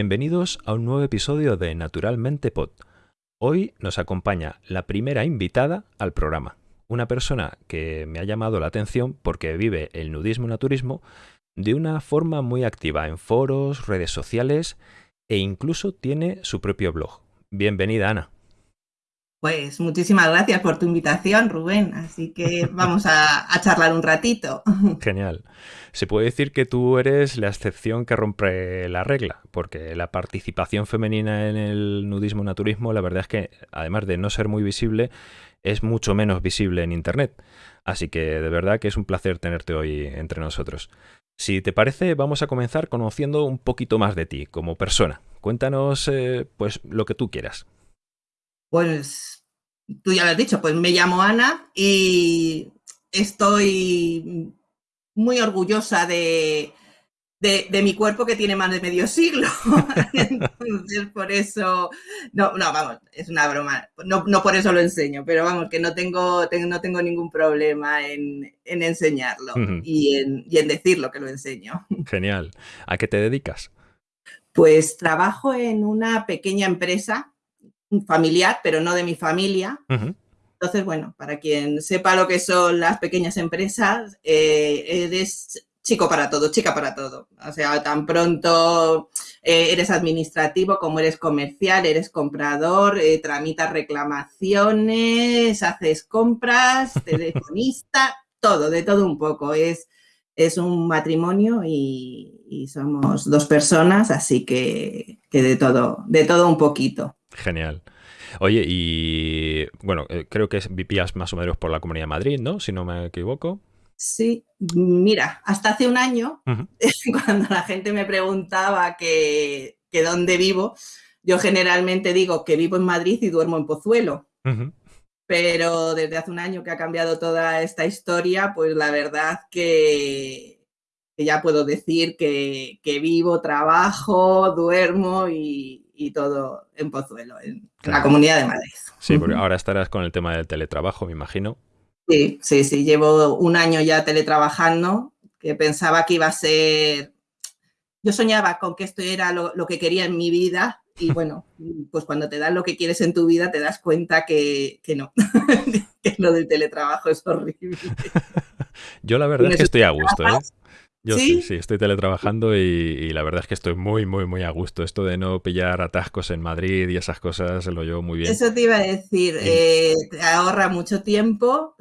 Bienvenidos a un nuevo episodio de Naturalmente Pod. Hoy nos acompaña la primera invitada al programa, una persona que me ha llamado la atención porque vive el nudismo naturismo de una forma muy activa en foros, redes sociales e incluso tiene su propio blog. Bienvenida, Ana. Pues muchísimas gracias por tu invitación, Rubén. Así que vamos a, charlar un ratito. Genial. Se puede decir que tú eres la excepción que rompe la regla, porque la participación femenina en el nudismo naturismo, la verdad es que, además de no ser muy visible, es mucho menos visible en Internet. Así que de verdad que es un placer tenerte hoy entre nosotros. Si te parece, vamos a comenzar conociendo un poquito más de ti como persona. Cuéntanos, eh, pues, lo que tú quieras. Pues tú ya lo has dicho, pues me llamo Ana y estoy muy orgullosa de, de, mi cuerpo que tiene más de medio siglo. Entonces, por eso, no, no, vamos, es una broma. No, no por eso lo enseño, pero vamos, que no tengo, no tengo ningún problema en, en enseñarlo y, en, y en decirlo que lo enseño. Genial. ¿A qué te dedicas? Pues trabajo en una pequeña empresa familiar, pero no de mi familia. Entonces, bueno, para quien sepa lo que son las pequeñas empresas, eh, eres chico para todo, chica para todo. O sea, tan pronto eh, eres administrativo como eres comercial, eres comprador, eh, tramitas reclamaciones, haces compras, telefonista, todo, de todo un poco. Es, es un matrimonio y, somos dos personas, así que, que de todo, de todo un poquito. Genial. Oye, y bueno, eh, creo que vivías más o menos por la Comunidad de Madrid, ¿no? Si no me equivoco. Sí, mira, hasta hace un año, cuando la gente me preguntaba que, dónde vivo, yo generalmente digo que vivo en Madrid y duermo en Pozuelo. Pero desde hace un año que ha cambiado toda esta historia, pues la verdad que, ya puedo decir que vivo, trabajo, duermo y, y todo en Pozuelo, en la Comunidad de Madrid. Sí, porque ahora estarás con el tema del teletrabajo, me imagino. Sí, sí, sí, llevo un año ya teletrabajando, que pensaba que iba a ser... Yo soñaba con que esto era lo, que quería en mi vida y bueno, pues cuando te dan lo que quieres en tu vida te das cuenta que, no, que lo del teletrabajo es horrible. Yo la verdad es que estoy a gusto, ¿eh? Yo ¿Sí? sí, estoy teletrabajando y, la verdad es que estoy muy, muy, muy a gusto. Esto de no pillar atascos en Madrid y esas cosas lo llevo muy bien. Eso te iba a decir, eh, te ahorra mucho tiempo,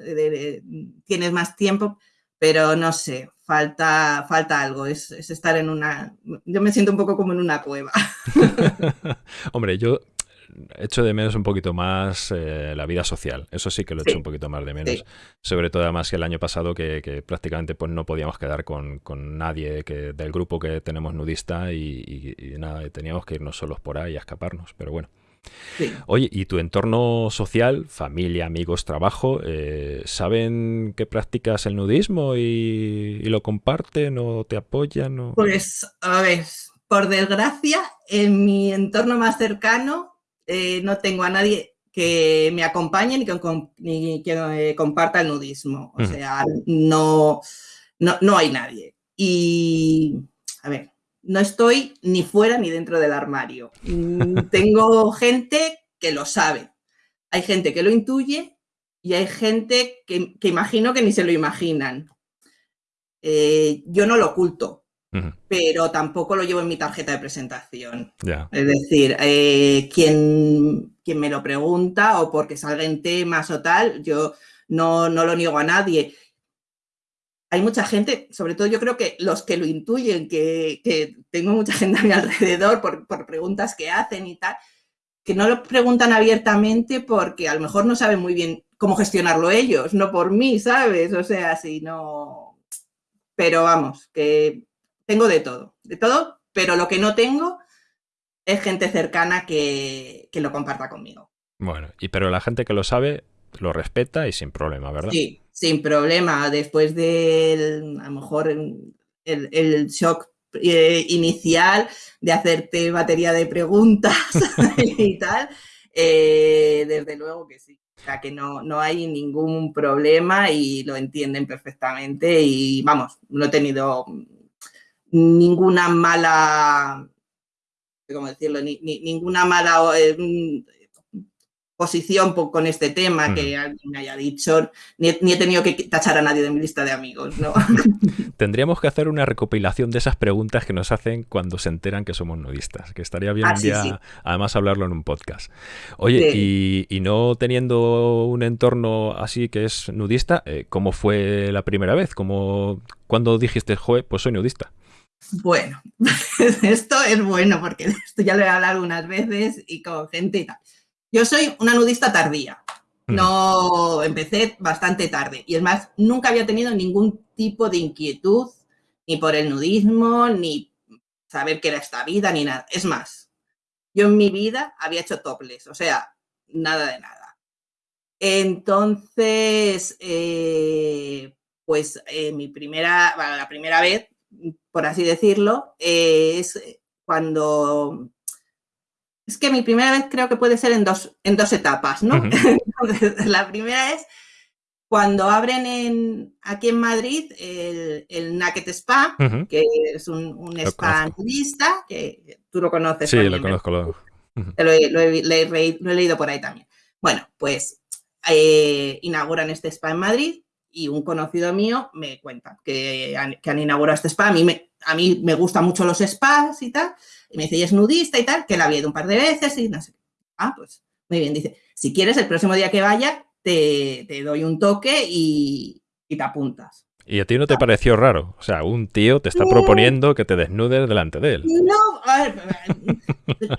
tienes más tiempo, pero no sé, falta, falta algo, es, es, estar en una... Yo me siento un poco como en una cueva. Hombre, yo echo de menos un poquito más eh, la vida social. Eso sí que lo echo un poquito más de menos. Sobre todo además que el año pasado que, prácticamente pues no podíamos quedar con, nadie que, del grupo que tenemos nudista y, nada, teníamos que irnos solos por ahí a escaparnos. Pero bueno. Oye, ¿y tu entorno social, familia, amigos, trabajo, eh, saben que practicas el nudismo y, lo comparten o te apoyan? Pues, a ver, por desgracia, en mi entorno más cercano eh, no tengo a nadie que me acompañe ni que, comparta el nudismo. O sea, no, no, hay nadie. Y, a ver, no estoy ni fuera ni dentro del armario. Mm, tengo gente que lo sabe. Hay gente que lo intuye y hay gente que, imagino que ni se lo imaginan. Eh, yo no lo oculto pero tampoco lo llevo en mi tarjeta de presentación. Es decir, eh, quien, quien, me lo pregunta o porque salga en temas o tal, yo no, no lo niego a nadie. Hay mucha gente, sobre todo yo creo que los que lo intuyen, que, tengo mucha gente a mi alrededor por, por, preguntas que hacen y tal, que no lo preguntan abiertamente porque a lo mejor no saben muy bien cómo gestionarlo ellos, no por mí, ¿sabes? O sea, si no... Pero vamos, que tengo de todo, de todo, pero lo que no tengo es gente cercana que, lo comparta conmigo. Bueno, y pero la gente que lo sabe lo respeta y sin problema, ¿verdad? Sí, sin problema. Después del, a lo mejor, el, shock eh, inicial de hacerte batería de preguntas y tal, eh, desde luego que sí. O sea, que no, no hay ningún problema y lo entienden perfectamente y vamos, no he tenido ninguna mala cómo decirlo, ni, ninguna mala eh, posición con este tema que alguien me haya dicho, ni he, tenido que tachar a nadie de mi lista de amigos, ¿no? Tendríamos que hacer una recopilación de esas preguntas que nos hacen cuando se enteran que somos nudistas, que estaría bien ah, además hablarlo en un podcast. Oye, y, no teniendo un entorno así que es nudista, eh, ¿cómo fue la primera vez? ¿Cómo, ¿Cuándo dijiste, joe, pues soy nudista? Bueno, esto es bueno porque esto ya lo he hablado algunas veces y con gente y tal. Yo soy una nudista tardía. Mm. No, empecé bastante tarde. Y es más, nunca había tenido ningún tipo de inquietud, ni por el nudismo, ni saber qué era esta vida, ni nada. Es más, yo en mi vida había hecho toples, o sea, nada de nada. Entonces, eh, pues eh, mi primera, la primera vez, por así decirlo, eh, es cuando es que mi primera vez creo que puede ser en dos, en dos etapas, ¿no? la primera es cuando abren en, aquí en Madrid el, el Naked Spa, que es un, spa nudista, que tú lo conoces. Sí, lo conozco. Lo, he, leído por ahí también. Bueno, pues eh, inauguran este spa en Madrid y un conocido mío me cuenta que han, inaugurado este spa. A mí, me, a mí me gustan mucho los spas y tal. Y me dice, y es nudista y tal, que la había ido un par de veces y no sé. Ah, pues muy bien. Dice, si quieres, el próximo día que vaya, te, doy un toque y, te apuntas. ¿Y a ti no te pareció raro? O sea, un tío te está proponiendo que te desnudes delante de él. No, a ver,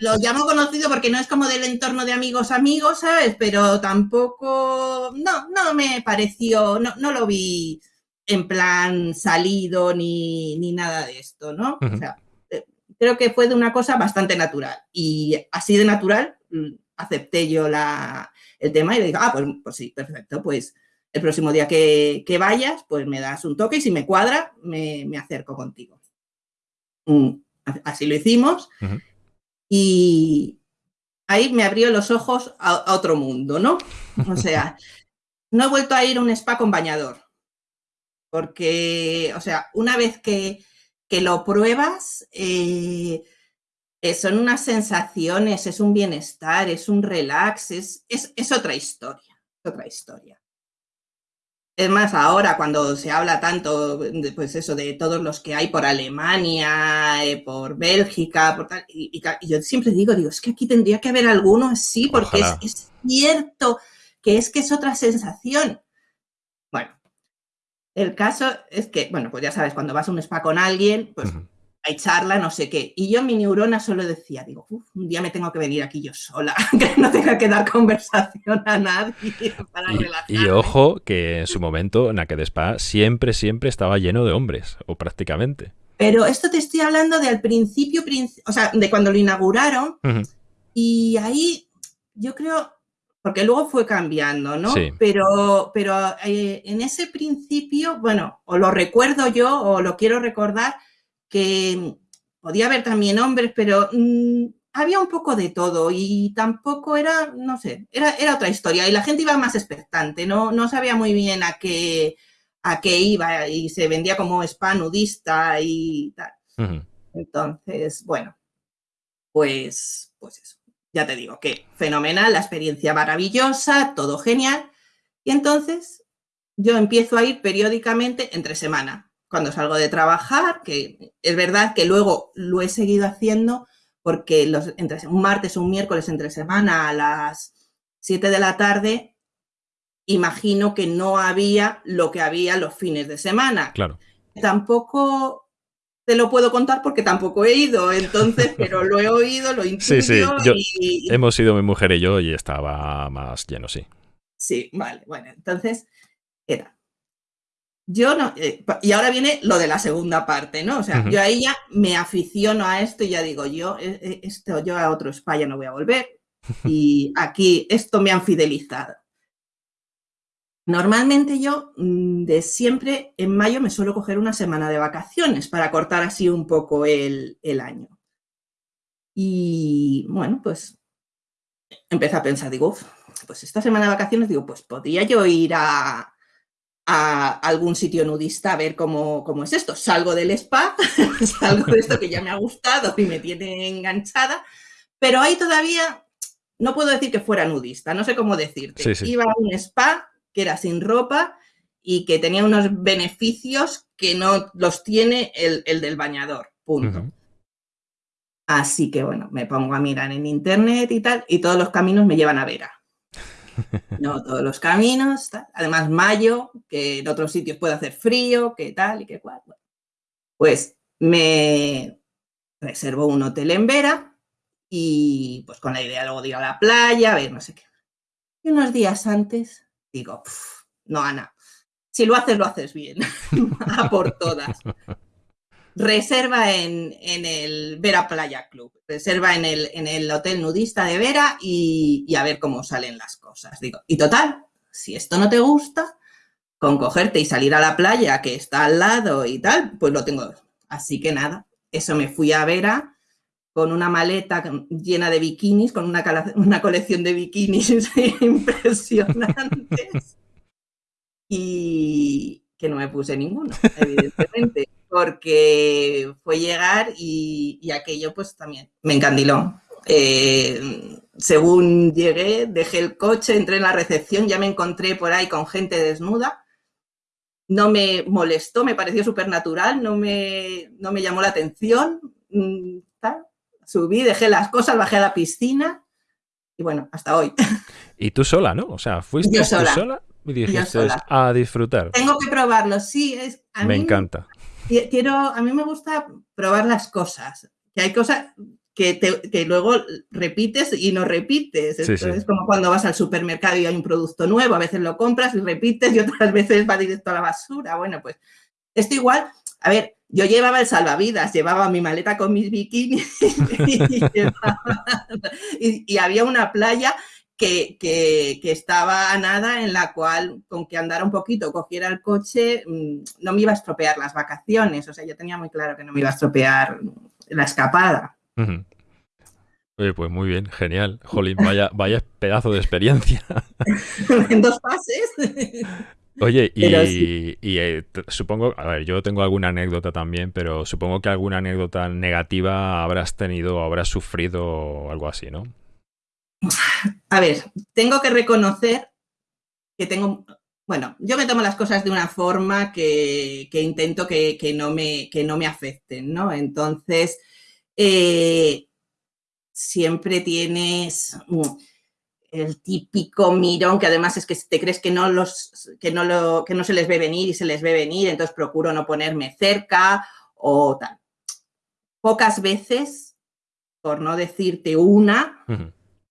lo llamo conocido porque no es como del entorno de amigos amigos, ¿sabes? Pero tampoco, no, no me pareció, no, no lo vi en plan salido ni, ni nada de esto, ¿no? O sea, creo que fue de una cosa bastante natural. Y así de natural mm, acepté yo la, el tema y le digo, ah, pues, pues sí, perfecto, pues el próximo día que, vayas, pues me das un toque y si me cuadra, me, acerco contigo. Mm, así lo hicimos. Y ahí me abrió los ojos a, otro mundo, ¿no? O sea, no he vuelto a ir a un spa con bañador. Porque, o sea, una vez que, que lo pruebas, eh, eh, son unas sensaciones, es un bienestar, es un relax, es, es, otra historia, otra historia. Es más, ahora cuando se habla tanto, de, pues eso, de todos los que hay por Alemania, eh, por Bélgica, por tal, y, yo siempre digo, digo, es que aquí tendría que haber alguno así, porque es, es, cierto que es que es otra sensación. El caso es que, bueno, pues ya sabes, cuando vas a un spa con alguien, pues hay charla, no sé qué. Y yo mi neurona solo decía, digo, un día me tengo que venir aquí yo sola, que no tenga que dar conversación a nadie para y, Y ojo que en su momento Naked Spa siempre, siempre estaba lleno de hombres, o prácticamente. Pero esto te estoy hablando de al principio, o sea, de cuando lo inauguraron. Y ahí yo creo, porque luego fue cambiando, ¿no? Pero, pero eh, en ese principio, bueno, o lo recuerdo yo o lo quiero recordar, que podía haber también hombres, pero mm, había un poco de todo y tampoco era, no sé, era, era otra historia y la gente iba más expectante, no, no sabía muy bien a qué, a qué iba y se vendía como spa nudista y tal. Entonces, bueno, pues, pues eso ya te digo que fenomenal, la experiencia maravillosa, todo genial. Y entonces yo empiezo a ir periódicamente entre semana, cuando salgo de trabajar, que es verdad que luego lo he seguido haciendo porque los, entre, un martes o un miércoles entre semana a las 7 de la tarde, imagino que no había lo que había los fines de semana. Claro. Tampoco te lo puedo contar porque tampoco he ido, entonces, pero lo he oído, lo intuyo. Sí, sí, hemos ido mi mujer y yo y estaba más lleno, sí. Sí, vale, bueno, entonces era. Yo no, eh, y ahora viene lo de la segunda parte, ¿no? O sea, yo ahí ya me aficiono a esto y ya digo, yo, eh, eh, esto, yo a otro España no voy a volver. Y aquí esto me han fidelizado. Normalmente yo mm, de siempre en mayo me suelo coger una semana de vacaciones para cortar así un poco el, año. Y bueno, pues empecé a pensar, digo, pues esta semana de vacaciones, digo, pues podría yo ir a, a algún sitio nudista a ver cómo, cómo es esto. Salgo del spa, salgo de esto que ya me ha gustado y me tiene enganchada, pero ahí todavía no puedo decir que fuera nudista, no sé cómo decirte. Iba a un spa que era sin ropa y que tenía unos beneficios que no los tiene el, del bañador, punto. Así que bueno, me pongo a mirar en internet y tal, y todos los caminos me llevan a Vera. No, todos los caminos, además mayo, que en otros sitios puede hacer frío, que tal y que cual. Pues me reservo un hotel en Vera y pues con la idea luego de ir a la playa, a ver, no sé qué. Y unos días antes digo, no, Ana, si lo haces, lo haces bien, a por todas. Reserva en, el Vera Playa Club, reserva en el, en el hotel nudista de Vera y, y a ver cómo salen las cosas. Digo, y total, si esto no te gusta, con cogerte y salir a la playa que está al lado y tal, pues lo tengo. Así que nada, eso me fui a Vera con una maleta llena de bikinis, con una, una colección de bikinis impresionantes y que no me puse ninguno, evidentemente, porque fue llegar y, aquello pues también me encandiló. Eh, según llegué, dejé el coche, entré en la recepción, ya me encontré por ahí con gente desnuda. No me molestó, me pareció súper natural, no me, no me llamó la atención. Mm, subí, dejé las cosas, bajé a la piscina y bueno, hasta hoy. Y tú sola, ¿no? O sea, fuiste Yo sola. tú sola y dijiste a disfrutar. Tengo que probarlo, sí. Es, me encanta. Quiero, a mí me gusta probar las cosas. Que hay cosas que, que luego repites y no repites. Es como cuando vas al supermercado y hay un producto nuevo, a veces lo compras y repites y otras veces va directo a la basura. Bueno, pues esto igual, a ver, yo llevaba el salvavidas, llevaba mi maleta con mis bikinis y, había una playa que, estaba a nada en la cual con que andara un poquito, cogiera el coche, mm, no me iba a estropear las vacaciones. O sea, yo tenía muy claro que no me iba a estropear la escapada. Oye, pues muy bien, genial. Jolín, vaya, vaya pedazo de experiencia. en dos fases. Oye, y, eh, supongo, a ver, yo tengo alguna anécdota también, pero supongo que alguna anécdota negativa habrás tenido, habrás sufrido o algo así, ¿no? A ver, tengo que reconocer que tengo, bueno, yo me tomo las cosas de una forma que, intento que, no me, que no me afecten, ¿no? Entonces, eh, siempre tienes el típico mirón que además es que te crees que no los que no lo que no se les ve venir y se les ve venir, entonces procuro no ponerme cerca o tal. Pocas veces, por no decirte una,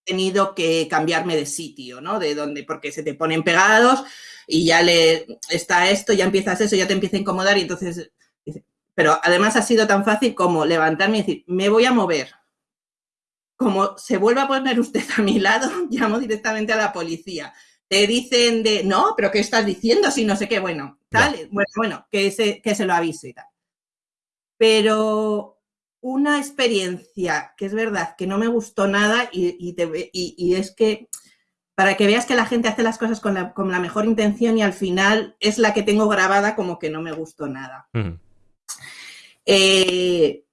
tenido que cambiarme de sitio, ¿no? De donde porque se te ponen pegados y ya le está esto, ya empiezas eso, ya te empieza a incomodar y entonces pero además ha sido tan fácil como levantarme y decir, me voy a mover, como se vuelva a poner usted a mi lado, llamo directamente a la policía. Te dicen de, no, pero ¿qué estás diciendo? Si no sé qué, bueno, tal, bueno, bueno, que se, que se lo avise y tal. Pero una experiencia que es verdad que no me gustó nada y, y, es que para que veas que la gente hace las cosas con la, con la, mejor intención y al final es la que tengo grabada como que no me gustó nada. eh,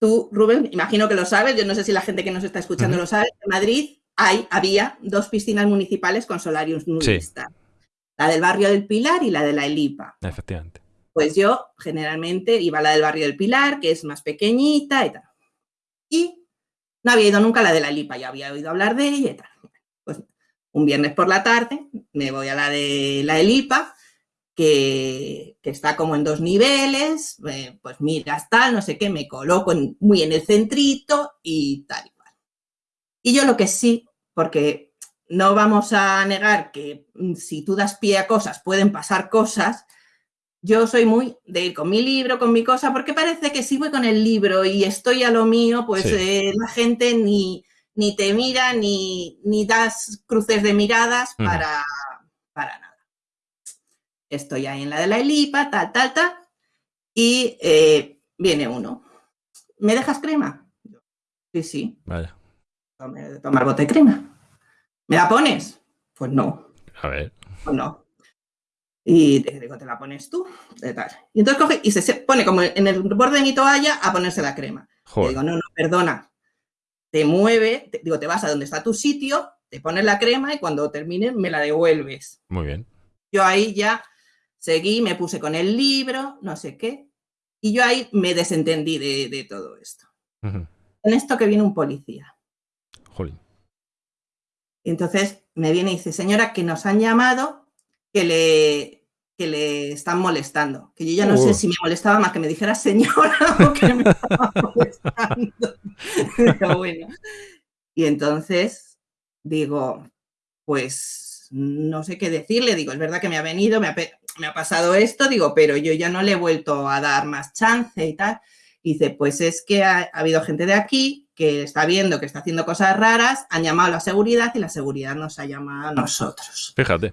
Tú, Rubén, imagino que lo sabes, yo no sé si la gente que nos está escuchando lo sabe, en Madrid hay, había dos piscinas municipales con solarios nudistas. La del barrio del Pilar y la de la Elipa. Efectivamente. Pues yo generalmente iba a la del barrio del Pilar, que es más pequeñita y tal. Y no había ido nunca a la de la Elipa, ya había oído hablar de ella y tal. Pues un viernes por la tarde me voy a la de la Elipa que, está como en dos niveles, eh, pues miras tal, no sé qué, me coloco muy en el centrito y tal y cual. Y yo lo que sí, porque no vamos a negar que mm, si tú das pie a cosas pueden pasar cosas, yo soy muy de ir con mi libro, con mi cosa, porque parece que si voy con el libro y estoy a lo mío, pues eh, la gente ni, ni te mira, ni, ni das cruces de miradas para, para nada estoy ahí en la de la Elipa, tal, tal, tal, y eh, viene uno. ¿Me dejas crema? Sí, sí. Vaya. Tomar bote de crema. ¿Me la pones? Pues no. A ver. Pues no. Y te digo, te la pones tú, tal. Y entonces coge y se pone como en el borde de mi toalla a ponerse la crema. Y digo, no, no, perdona. Te mueve, digo, te vas a donde está tu sitio, te pones la crema y cuando termine me la devuelves. Muy bien. Yo ahí ya seguí, me puse con el libro, no sé qué, y yo ahí me desentendí de, todo esto. En esto que viene un policía. Jolín. Entonces me viene y dice, señora, que nos han llamado, que le, que le están molestando. Que yo ya no sé oh. si me molestaba más que me dijera señora o que me estaba molestando. Pero bueno. Y entonces digo, pues no sé qué decirle. Digo, es verdad que me ha venido, me ha, pasado esto, digo, pero yo ya no le he vuelto a dar más chance y tal. dice, pues es que ha habido gente de aquí que está viendo que está haciendo cosas raras, han llamado a la seguridad y la seguridad nos ha llamado a nosotros. Fíjate.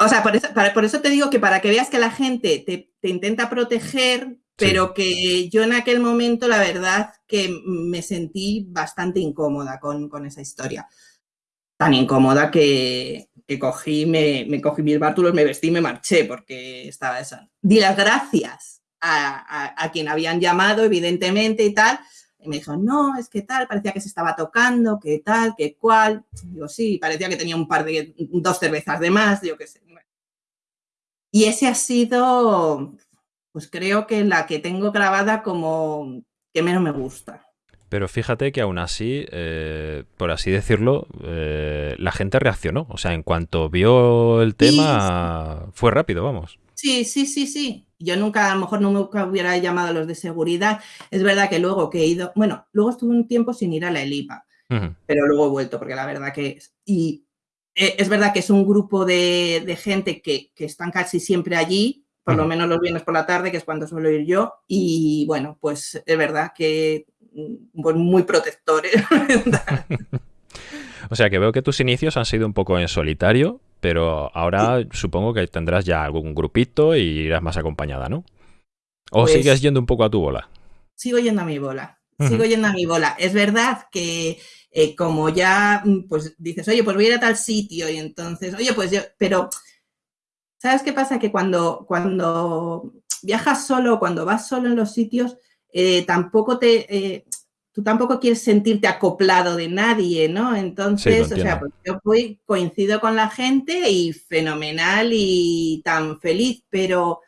O sea, por eso, por eso te digo que para que veas que la gente te, intenta proteger, pero que yo en aquel momento, la verdad, que me sentí bastante incómoda con, esa historia. Tan incómoda que, cogí, me, cogí mis bártulos, me vestí y me marché porque estaba esa. Di las gracias a quien habían llamado, evidentemente, y tal, y me dijo, no, es que tal, parecía que se estaba tocando, que tal, que cual. Digo, sí, parecía que tenía un par de, dos cervezas de más, yo qué sé. Y ese ha sido, pues creo que la que tengo grabada como que menos me gusta. Pero fíjate que aún así, eh, por así decirlo, eh, la gente reaccionó. O sea, en cuanto vio el tema, fue rápido, vamos. Sí, sí, sí, sí yo nunca, a lo mejor nunca hubiera llamado a los de seguridad. Es verdad que luego que he ido, bueno, luego estuve un tiempo sin ir a la ELIPA, pero luego he vuelto, porque la verdad que es, y eh, es verdad que es un grupo de, gente que, están casi siempre allí, por lo menos los viernes por la tarde, que es cuando suelo ir yo, y bueno, pues es verdad que mm, pues muy protectores. o sea que veo que tus inicios han sido un poco en solitario, pero ahora supongo que tendrás ya algún grupito y irás más acompañada, ¿no? ¿O pues sigues yendo un poco a tu bola? Sigo yendo a mi bola, sigo yendo a mi bola. Es verdad que eh, como ya, mm, pues dices, oye, pues voy a ir a tal sitio y entonces, oye, pues yo, pero, ¿sabes qué pasa? Que cuando, cuando viajas solo, cuando vas solo en los sitios, eh, tampoco te, eh, tú tampoco quieres sentirte acoplado de nadie, ¿no? Entonces, o sea, pues yo coincido con la gente y fenomenal y tan feliz, pero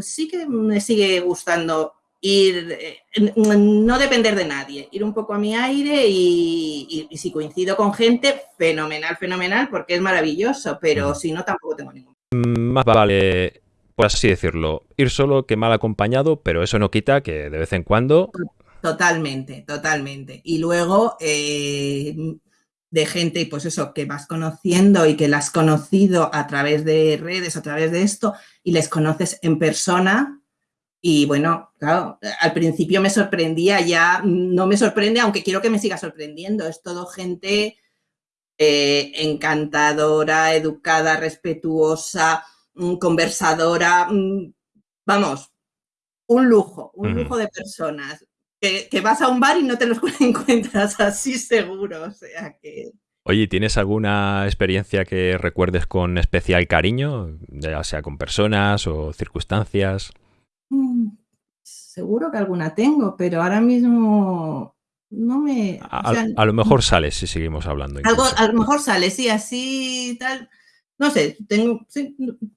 sí que me sigue gustando ir, eh, no depender de nadie, ir un poco a mi aire y, si coincido con gente, fenomenal, fenomenal, porque es maravilloso, pero si no, tampoco tengo ningún. Más vale, por así decirlo, ir solo que mal acompañado, pero eso no quita que de vez en cuando Totalmente, totalmente. Y luego eh, de gente, pues eso, que vas conociendo y que la has conocido a través de redes, a través de esto, y les conoces en persona. Y bueno, claro, al principio me sorprendía, ya no me sorprende, aunque quiero que me siga sorprendiendo. Es todo gente eh, encantadora, educada, respetuosa, mm, conversadora. Mm, vamos, un lujo, un lujo de personas que, vas a un bar y no te los encuentras así seguro. O sea que. Oye, ¿tienes alguna experiencia que recuerdes con especial cariño, ya sea con personas o circunstancias? Mm, seguro que alguna tengo, pero ahora mismo no me... A, lo mejor sale si seguimos hablando. Algo, a lo mejor sale, sí, así tal. No sé, tengo,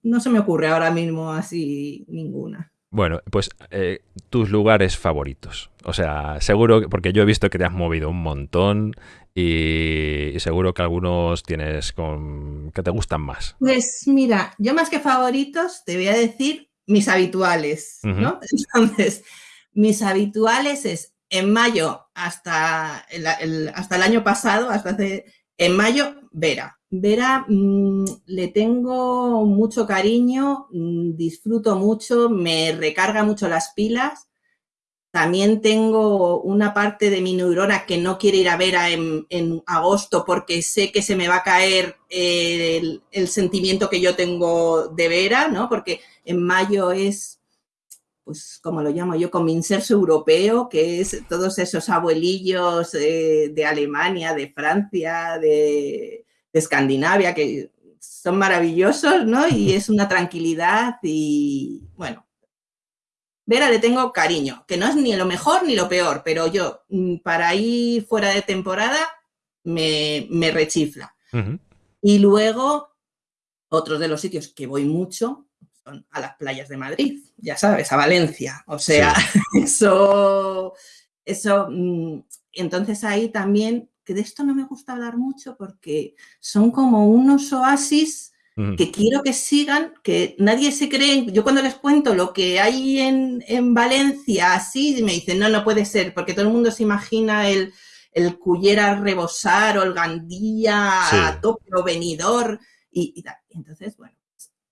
no se me ocurre ahora mismo así ninguna. Bueno, pues eh, tus lugares favoritos. O sea, seguro, porque yo he visto que te has movido un montón y, seguro que algunos tienes con, que te gustan más. Pues mira, yo más que favoritos te voy a decir mis habituales, ¿no? Entonces, mis habituales es en mayo hasta el, hasta el año pasado, hasta hace, en mayo, Vera. Vera, mm, le tengo mucho cariño, mm, disfruto mucho, me recarga mucho las pilas. También tengo una parte de mi neurona que no quiere ir a Vera en, agosto porque sé que se me va a caer el, sentimiento que yo tengo de Vera, ¿no? Porque en mayo es, pues, como lo llamo yo, como inserso europeo, que es todos esos abuelillos de Alemania, de Francia, de, de Escandinavia, que son maravillosos, ¿no? Y es una tranquilidad y, bueno, Vera le tengo cariño, que no es ni lo mejor ni lo peor, pero yo, mm, para ir fuera de temporada, me, rechifla. Y luego, otros de los sitios que voy mucho a las playas de Madrid, ya sabes, a Valencia. O sea, eso, eso, mm, entonces ahí también, que de esto no me gusta hablar mucho porque son como unos oasis que quiero que sigan, que nadie se cree. Yo cuando les cuento lo que hay en, en Valencia, así, me dicen, no, no puede ser, porque todo el mundo se imagina el, el Cullera Rebosar o el Gandía a tope o venidor y, Entonces, bueno,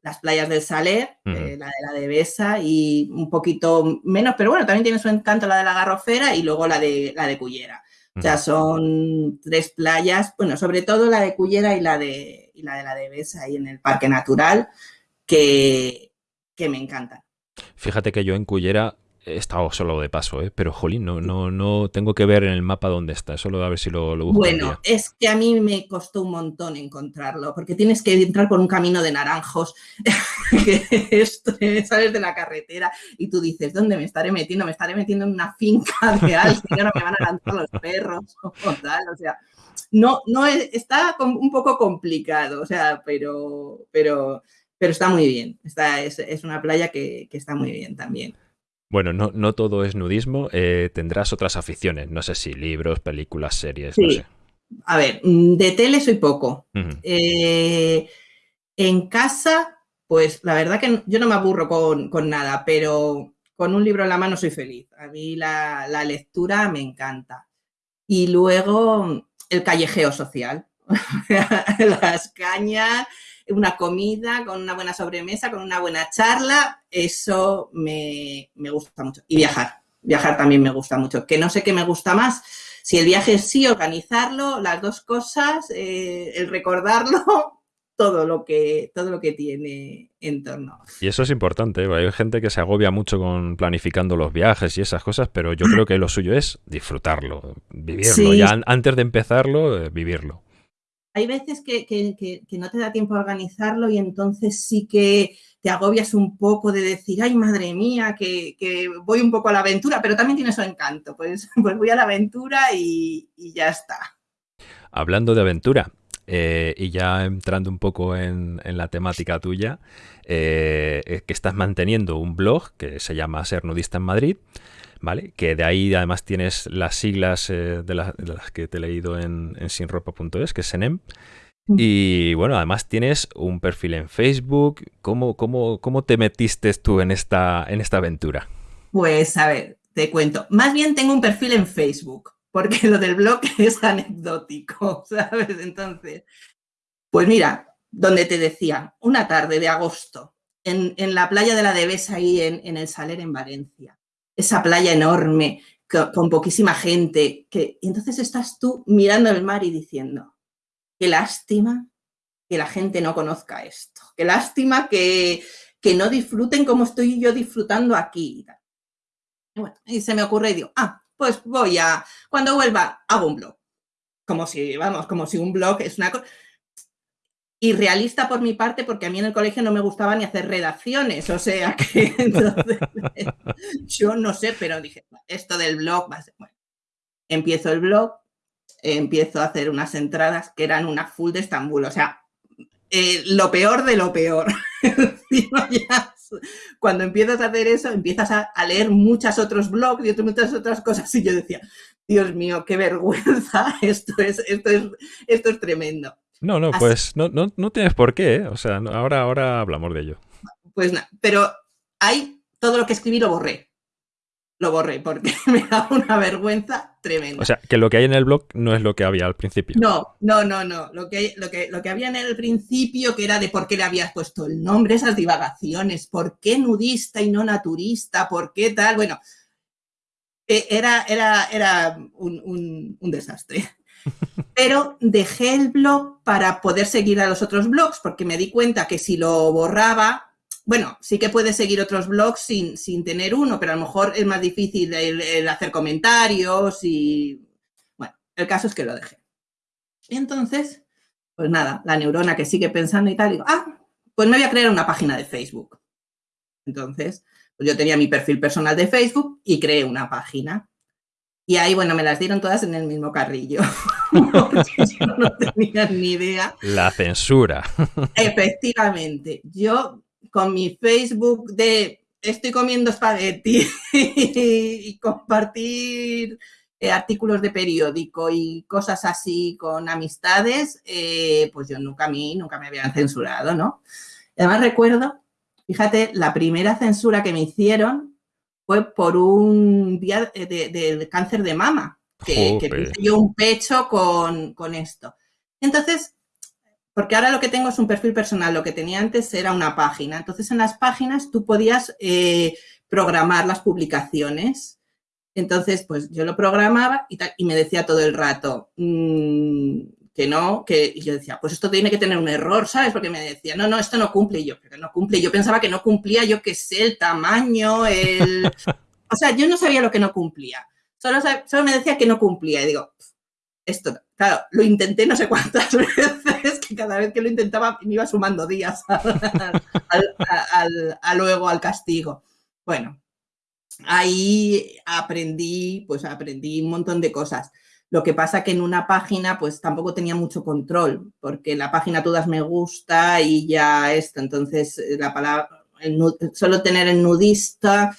las playas del Saler, eh, la de la de Besa y un poquito menos, pero bueno, también tiene su encanto la de la Garrofera y luego la de, la de Cullera. O sea, son tres playas, bueno, sobre todo la de Cullera y la de, y la de la de Besa ahí en el Parque Natural, que, que me encantan. Fíjate que yo en Cullera He estado solo de paso, ¿eh? pero jolín, no, no, no tengo que ver en el mapa dónde está, solo a ver si lo, lo busco. Bueno, es que a mí me costó un montón encontrarlo, porque tienes que entrar por un camino de naranjos, que esto, sales de la carretera y tú dices, ¿dónde me estaré metiendo? Me estaré metiendo en una finca de alguien y ahora me van a lanzar los perros o tal, o sea, no, no está un poco complicado, o sea, pero, pero, pero está muy bien, está, es, es una playa que, que está muy bien también. Bueno, no, no todo es nudismo, eh, tendrás otras aficiones, no sé si libros, películas, series, no sé. A ver, mm, de tele soy poco. Eh, en casa, pues la verdad que yo no me aburro con, nada, pero con un libro en la mano soy feliz. A mí la, la lectura me encanta. Y luego el callejeo social. Las cañas, una comida, con una buena sobremesa, con una buena charla, eso me, gusta mucho. Y viajar, viajar también me gusta mucho, que no sé qué me gusta más. Si el viaje sí, organizarlo, las dos cosas, eh, el recordarlo, todo lo que todo lo que tiene en torno. Y eso es importante, ¿eh? hay gente que se agobia mucho con planificando los viajes y esas cosas, pero yo creo que lo suyo es disfrutarlo, vivirlo, ya antes de empezarlo, eh, vivirlo hay veces que, no te da tiempo a organizarlo y entonces sí que te agobias un poco de decir, ay, madre mía, que, voy un poco a la aventura, pero también tiene su encanto, pues, pues voy a la aventura y, ya está. Hablando de aventura, eh, y ya entrando un poco en, la temática tuya, eh, que estás manteniendo un blog que se llama Ser Nudista en Madrid, ¿vale? Que de ahí además tienes las siglas eh, de, las que te he leído en, sinropa.es, que es SENEM. Mm. Y bueno, además tienes un perfil en Facebook. ¿Cómo, cómo, cómo te metiste tú en esta, en esta aventura? Pues a ver, te cuento. Más bien tengo un perfil en Facebook, porque lo del blog es anecdótico, ¿sabes? Entonces, pues mira, donde te decía, una tarde de agosto, en, la playa de la Devesa, ahí en, en el Saler, en Valencia esa playa enorme, con, poquísima gente, que y entonces estás tú mirando el mar y diciendo, qué lástima que la gente no conozca esto, qué lástima que, que no disfruten como estoy yo disfrutando aquí. Y, se me ocurre y digo, ah, pues voy a, cuando vuelva, hago un blog. Como si, vamos, como si un blog es una cosa y realista por mi parte, porque a mí en el colegio no me gustaba ni hacer redacciones, o sea que entonces, yo no sé, pero dije, esto del blog va a ser, bueno, empiezo el blog, empiezo a hacer unas entradas que eran una full de Estambul, o sea, eh, lo peor de lo peor. cuando empiezas a hacer eso, empiezas a, leer muchos otros blogs y muchas otras cosas, y yo decía, Dios mío, qué vergüenza, esto es, esto es, esto es tremendo. No, no, pues no, no, no, tienes por qué, ¿eh? o sea, ahora, ahora hablamos de ello. Pues nada, pero hay todo lo que escribí lo borré. Lo borré porque me da una vergüenza tremenda. O sea, que lo que hay en el blog no es lo que había al principio. No, no, no, no. Lo que, lo que, lo que había en el principio, que era de por qué le habías puesto el nombre, esas divagaciones, por qué nudista y no naturista, por qué tal, bueno, e, era, era, era un, un desastre. Pero dejé el blog para poder seguir a los otros blogs, porque me di cuenta que si lo borraba, bueno, sí que puedes seguir otros blogs sin, sin tener uno, pero a lo mejor es más difícil el, hacer comentarios y... Bueno, el caso es que lo dejé. Y entonces, pues nada, la neurona que sigue pensando y tal, digo, ah, pues me voy a crear una página de Facebook. Entonces, pues yo tenía mi perfil personal de Facebook y creé una página. Y ahí, bueno, me las dieron todas en el mismo carrillo. yo no tenía ni idea. La censura. Efectivamente. Yo con mi Facebook de estoy comiendo espagueti y compartir eh, artículos de periódico y cosas así con amistades, eh, pues yo nunca a mí, nunca me habían censurado, ¿no? Además recuerdo, fíjate, la primera censura que me hicieron fue por un día de, cáncer de mama, que, que yo un pecho con, con esto. Entonces, porque ahora lo que tengo es un perfil personal, lo que tenía antes era una página. Entonces, en las páginas tú podías eh, programar las publicaciones. Entonces, pues yo lo programaba y, y me decía todo el rato mm, que no, que y yo decía, pues esto tiene que tener un error, ¿sabes? Porque me decía, no, no, esto no cumple. Y yo, pero no cumple. Yo pensaba que no cumplía, yo qué sé, el tamaño, el... O sea, yo no sabía lo que no cumplía. Solo, solo me decía que no cumplía. Y digo, esto, claro, lo intenté no sé cuántas veces, que cada vez que lo intentaba me iba sumando días al, luego al castigo. Bueno, ahí aprendí, pues aprendí un montón de cosas. Lo que pasa que en una página pues tampoco tenía mucho control, porque la página todas me gusta y ya esto, entonces eh, la palabra, solo tener el nudista,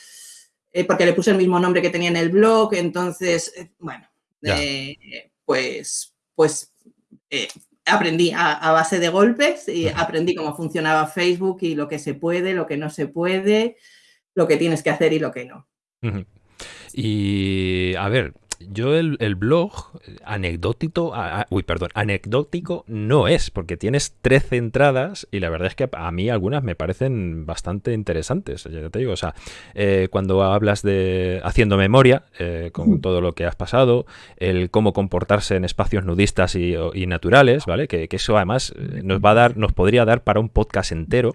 eh, porque le puse el mismo nombre que tenía en el blog, entonces, eh, bueno, pues, pues aprendí a, base de golpes y aprendí cómo funcionaba Facebook y lo que se puede, lo que no se puede, lo que tienes que hacer y lo que no. Y a ver, yo el, blog anecdótico, uy, perdón, anecdótico no es, porque tienes 13 entradas y la verdad es que a mí algunas me parecen bastante interesantes, ya te digo, o sea, eh, cuando hablas de haciendo memoria eh, con todo lo que has pasado, el cómo comportarse en espacios nudistas y, naturales, ¿vale? Que, eso además eh, nos va a dar, nos podría dar para un podcast entero,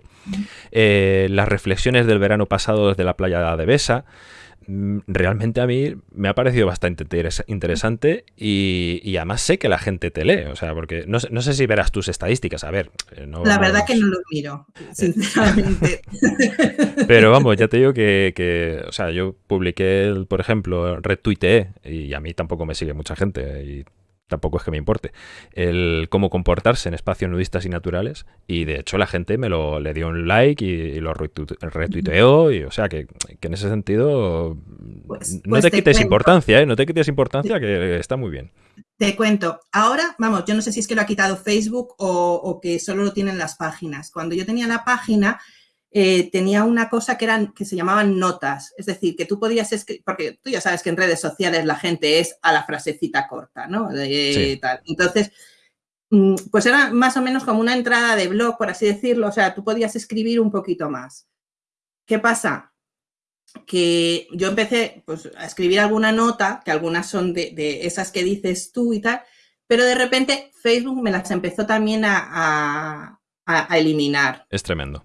las reflexiones del verano pasado desde la playa de Besa, Mm, realmente a mí me ha parecido bastante interesante y, además sé que la gente te lee, o sea, porque no, sé si verás tus estadísticas, a ver. Eh, la verdad que no lo miro, eh, sinceramente. Pero vamos, ya te digo que, o sea, yo publiqué, por ejemplo, retuiteé y a mí tampoco me sigue mucha gente y tampoco es que me importe, el cómo comportarse en espacios nudistas y naturales. Y de hecho la gente me lo le dio un like y, lo retuiteó. Y, o sea que, en ese sentido pues, no pues te, quites importancia, ¿eh? no te quites importancia, que está muy bien. Te cuento, ahora, vamos, yo no sé si es que lo ha quitado Facebook o, o que solo lo tienen las páginas. Cuando yo tenía la página, eh, tenía una cosa que, eran, que se llamaban notas, es decir, que tú podías escribir, porque tú ya sabes que en redes sociales la gente es a la frasecita corta, ¿no? Entonces, mm, pues era más o menos como una entrada de blog, por así decirlo, o sea, tú podías escribir un poquito más. ¿Qué pasa? Que yo empecé pues, a escribir alguna nota, que algunas son de, esas que dices tú y tal, pero de repente Facebook me las empezó también a eliminar. Es tremendo.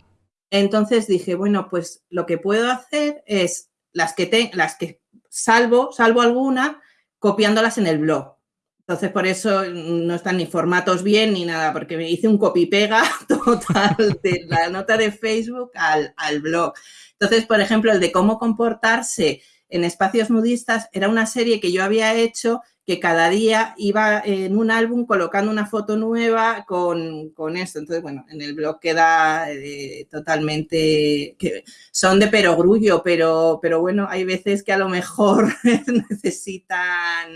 Entonces dije, bueno, pues lo que puedo hacer es las que, te, las que salvo, salvo alguna, copiándolas en el blog. Entonces, por eso no están ni formatos bien ni nada, porque me hice un copy-pega total de la nota de Facebook al, al blog. Entonces, por ejemplo, el de cómo comportarse en espacios nudistas era una serie que yo había hecho que cada día iba en un álbum colocando una foto nueva con, con esto. Entonces, bueno, en el blog queda eh, totalmente, que son de perogrullo, pero, pero bueno, hay veces que a lo mejor necesitan...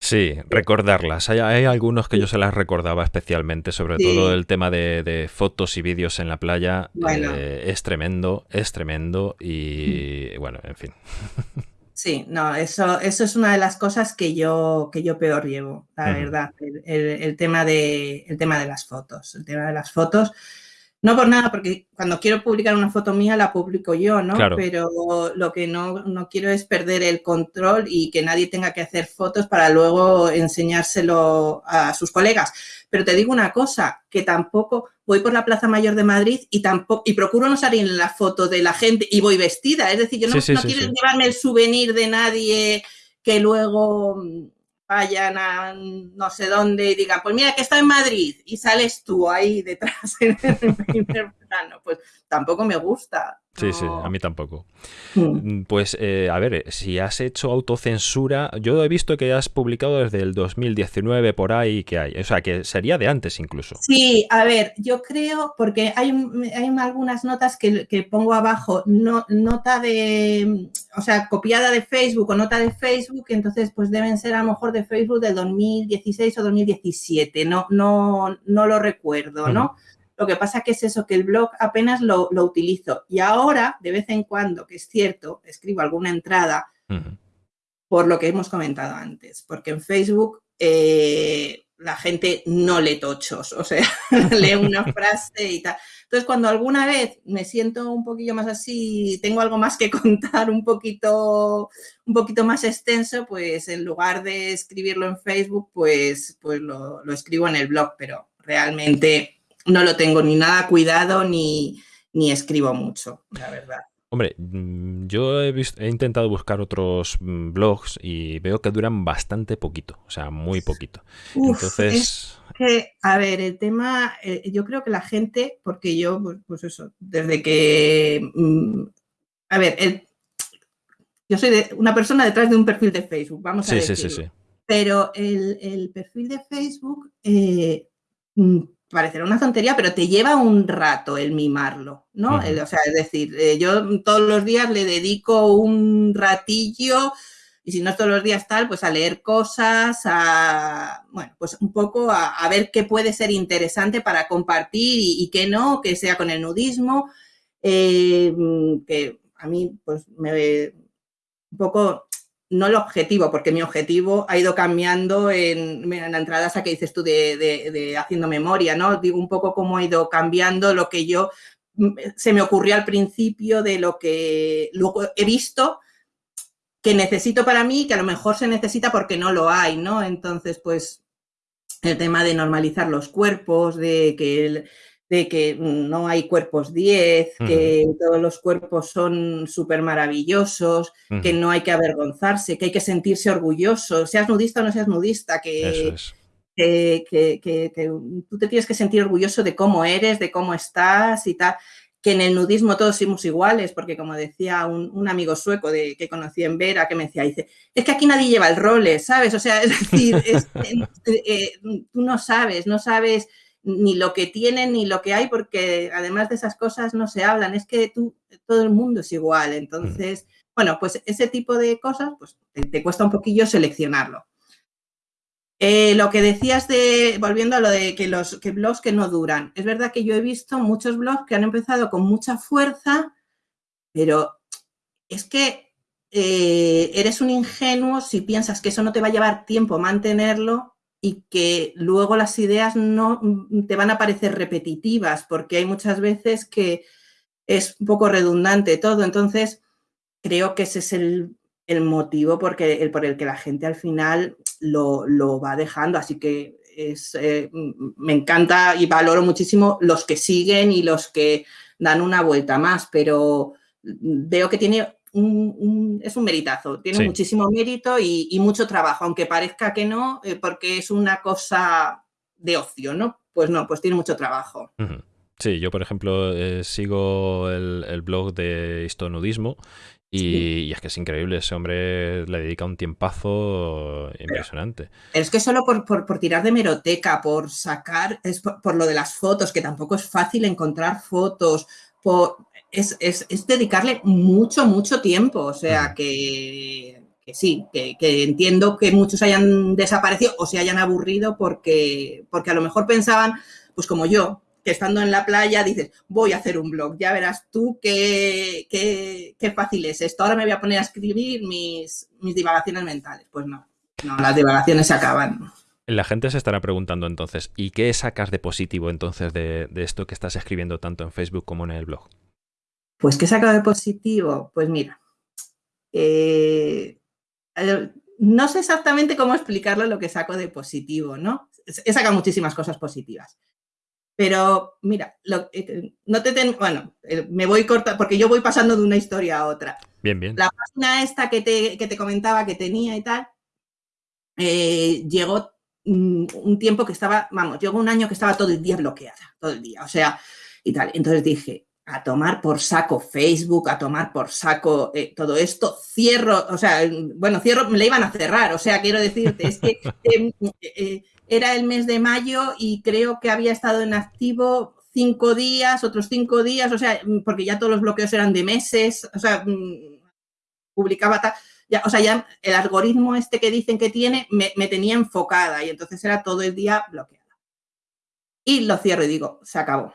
Sí, recordarlas. Hay, algunos que yo se las recordaba especialmente, sobre todo el tema de, fotos y vídeos en la playa. Eh, es tremendo, es tremendo y bueno, en fin. Sí, no, eso, eso es una de las cosas que yo, que yo peor llevo, la verdad, el, tema de, el tema de las fotos. El tema de las fotos no por nada, porque cuando quiero publicar una foto mía la publico yo, ¿no? Pero lo que no, no, quiero es perder el control y que nadie tenga que hacer fotos para luego enseñárselo a sus colegas. Pero te digo una cosa, que tampoco voy por la Plaza Mayor de Madrid y tampoco y procuro no salir en la foto de la gente y voy vestida. Es decir, yo no, quiero llevarme el souvenir de nadie que luego vayan a no sé dónde y digan, pues mira que está en Madrid y sales tú ahí detrás en el primer plano, pues tampoco me gusta. Sí, sí, a mí tampoco. Hmm. Mm, pues, eh, a ver, si has hecho autocensura, yo he visto que has publicado desde el 2019 por ahí que hay, o sea, que sería de antes incluso. Sí, a ver, yo creo, porque hay, hay algunas notas que, pongo abajo, no, nota de, o sea, copiada de Facebook o nota de Facebook, entonces pues deben ser a lo mejor de Facebook del 2016 o 2017, no, no, no lo recuerdo, ¿no? Lo que pasa que es eso, que el blog apenas lo, utilizo. Y ahora, de vez en cuando, que es cierto, escribo alguna entrada por lo que hemos comentado antes, porque en Facebook eh, la gente no lee tochos, o sea, lee una frase y tal. Entonces, cuando alguna vez me siento un poquillo más así, tengo algo más que contar, un poquito, un poquito más extenso, pues en lugar de escribirlo en Facebook, pues, pues lo, lo escribo en el blog, pero realmente no lo tengo ni nada cuidado ni, escribo mucho, la verdad. Hombre, mm, yo he, he, intentado buscar otros mm, blogs y veo que duran bastante poquito, o sea, muy poquito. Entonces... que, a ver, el tema, eh, yo creo que la gente, porque yo, pues, pues eso, desde que... Mm, a ver, yo soy una persona detrás de un perfil de Facebook, vamos a decirlo. Sí, sí, sí. Pero el, perfil de Facebook... Eh, parecerá una tontería, pero te lleva un rato el mimarlo, ¿no? O sea, es decir, eh, yo todos los días le dedico un ratillo, y si no todos los días tal, pues a leer cosas, a, bueno, pues un poco a, ver qué puede ser interesante para compartir y, qué no, que sea con el nudismo, eh, que a mí, pues me, un poco no el objetivo, porque mi objetivo ha ido cambiando en, la entrada esa que dices tú de, haciendo memoria, ¿no? Digo un poco cómo ha ido cambiando lo que yo mm, se me ocurrió al principio de lo que luego he visto que necesito para mí, que a lo mejor se necesita porque no lo hay, ¿no? Entonces, pues el tema de normalizar los cuerpos, de que el, de que no hay cuerpos 10, que todos los cuerpos son súper maravillosos, que no hay que avergonzarse, que hay que sentirse orgulloso, seas nudista o no seas nudista, que, que, tú te tienes que sentir orgulloso de cómo eres, de cómo estás y tal. Que en el nudismo todos somos iguales, porque como decía un, amigo sueco de, que conocí en Vera, que me decía, dice, es que aquí nadie lleva el role, ¿sabes? O sea, es decir, eh, tú no sabes, no sabes ni lo que tienen ni lo que hay, porque además de esas cosas no se hablan, es que tú, todo el mundo es igual. Entonces, bueno, pues ese tipo de cosas, pues te, cuesta un poquillo seleccionarlo. Eh, lo que decías de, volviendo a lo de que los que blogs que no duran, es verdad que yo he visto muchos blogs que han empezado con mucha fuerza, pero es que eh, eres un ingenuo si piensas que eso no te va a llevar tiempo mantenerlo y que luego las ideas no mm, te van a parecer repetitivas, porque hay muchas veces que es un poco redundante todo. Entonces, creo que ese es el, motivo porque, el, por el que la gente al final lo, va dejando. Así que es, eh, me encanta y valoro muchísimo los que siguen y los que dan una vuelta más, pero veo que tiene es un meritazo, tiene muchísimo mérito y, mucho trabajo, aunque parezca que no, eh, porque es una cosa de ocio, ¿no? Pues no, pues tiene mucho trabajo. Sí, yo por ejemplo eh, sigo el, blog de histonudismo y, es que es increíble, ese hombre le dedica un tiempazo impresionante. es que solo por, tirar de meroteca, por sacar, es por, lo de las fotos, que tampoco es fácil encontrar fotos, por, es, dedicarle mucho, mucho tiempo. O sea, que, sí, que, entiendo que muchos hayan desaparecido o se hayan aburrido porque, porque a lo mejor pensaban, pues como yo, que estando en la playa dices, voy a hacer un blog, ya verás tú qué, qué, fácil es esto. Ahora me voy a poner a escribir mis, mis divagaciones mentales. Pues no, no, las divagaciones se acaban. La gente se estará preguntando entonces, ¿y qué sacas de positivo entonces de, de esto que estás escribiendo tanto en Facebook como en el blog? Pues, ¿qué he sacado de positivo? Pues mira, eh, no sé exactamente cómo explicarlo lo que saco de positivo, ¿no? He sacado muchísimas cosas positivas. Pero mira, eh, no te bueno, eh, me voy corta porque yo voy pasando de una historia a otra. Bien, bien. La página esta que te, que te comentaba que tenía y tal, eh, llegó mm, un tiempo que estaba, vamos, llegó un año que estaba todo el día bloqueada, todo el día, o sea, y tal. Entonces dije, a tomar por saco Facebook, a tomar por saco eh, todo esto, cierro, o sea, bueno, cierro, me la iban a cerrar, o sea, quiero decirte, es que em, eh, era el mes de mayo y creo que había estado en activo cinco días, otros cinco días, o sea, porque ya todos los bloqueos eran de meses, o sea, mm, publicaba tal, ya, o sea, ya el algoritmo este que dicen que tiene me, me tenía enfocada y entonces era todo el día bloqueada. Y lo cierro y digo, se acabó